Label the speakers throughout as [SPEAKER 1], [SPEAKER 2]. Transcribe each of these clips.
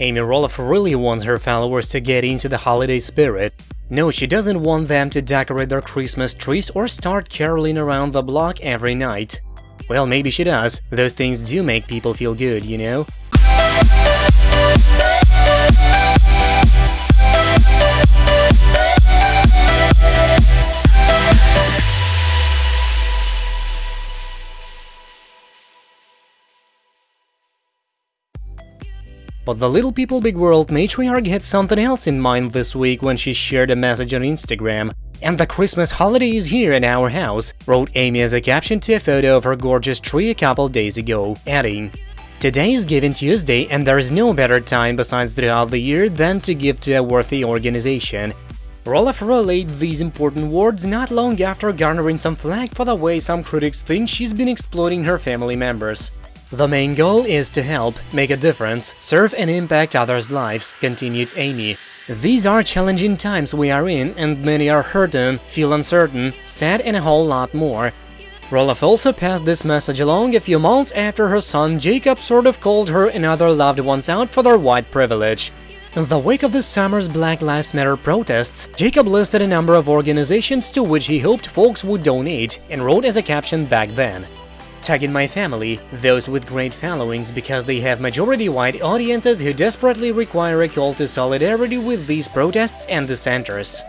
[SPEAKER 1] Amy Roloff really wants her followers to get into the holiday spirit. No, she doesn't want them to decorate their Christmas trees or start caroling around the block every night. Well, maybe she does. Those things do make people feel good, you know? But the Little People Big World matriarch had something else in mind this week when she shared a message on Instagram. And the Christmas holiday is here in our house, wrote Amy as a caption to a photo of her gorgeous tree a couple days ago, adding, Today is Giving Tuesday and there is no better time besides throughout the year than to give to a worthy organization. Roloff relayed these important words not long after garnering some flack for the way some critics think she's been exploiting her family members. The main goal is to help, make a difference, serve and impact others' lives, continued Amy. These are challenging times we are in, and many are hurting, feel uncertain, sad and a whole lot more. Roloff also passed this message along a few months after her son Jacob sort of called her and other loved ones out for their white privilege. In the wake of this summer's Black Lives Matter protests, Jacob listed a number of organizations to which he hoped folks would donate and wrote as a caption back then, Tagging my family, those with great followings because they have majority-white audiences who desperately require a call to solidarity with these protests and dissenters.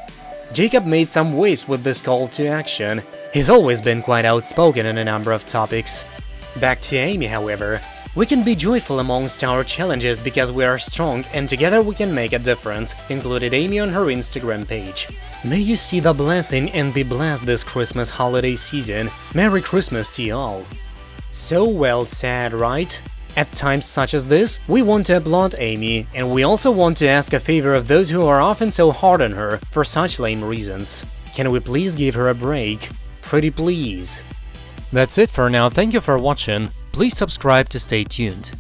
[SPEAKER 1] Jacob made some waves with this call to action. He's always been quite outspoken on a number of topics. Back to Amy, however. We can be joyful amongst our challenges because we are strong and together we can make a difference, included Amy on her Instagram page. May you see the blessing and be blessed this Christmas holiday season. Merry Christmas to you all. So well said, right? At times such as this, we want to applaud Amy, and we also want to ask a favor of those who are often so hard on her for such lame reasons. Can we please give her a break? Pretty please. That's it for now, thank you for watching, please subscribe to stay tuned.